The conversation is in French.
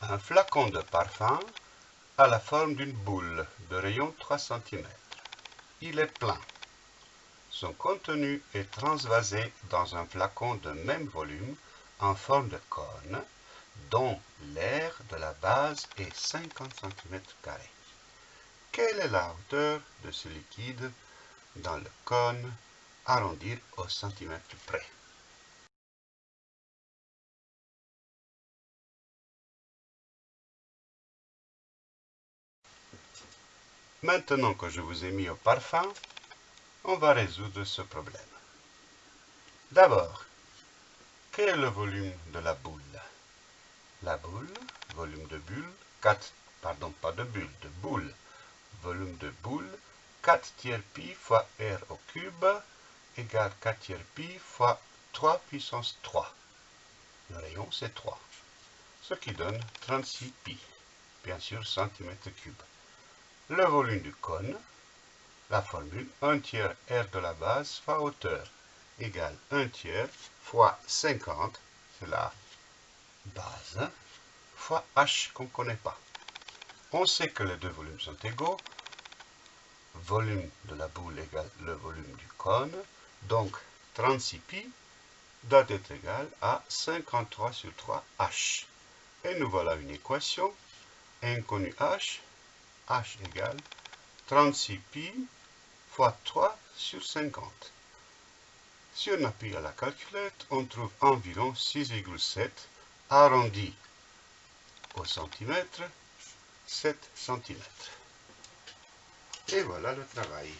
Un flacon de parfum a la forme d'une boule de rayon 3 cm. Il est plein. Son contenu est transvasé dans un flacon de même volume en forme de cône dont l'air de la base est 50 cm. Quelle est la hauteur de ce liquide dans le cône arrondi au centimètre près? Maintenant que je vous ai mis au parfum, on va résoudre ce problème. D'abord, quel est le volume de la boule? La boule, volume de bulle, 4, pardon, pas de bulle, de boule, volume de boule, 4 tiers pi fois r au cube égale 4 tiers pi fois 3 puissance 3. Le rayon, c'est 3, ce qui donne 36 pi, bien sûr centimètre cube le volume du cône, la formule 1 tiers R de la base fois hauteur égale 1 tiers fois 50, c'est la base, fois H qu'on ne connaît pas. On sait que les deux volumes sont égaux. Volume de la boule égale le volume du cône. Donc 36 pi doit être égal à 53 sur 3 H. Et nous voilà une équation. Inconnu H h égale 36 pi fois 3 sur 50. Si on appuie à la calculette, on trouve environ 6,7 arrondi au centimètre, 7 cm. Et voilà le travail.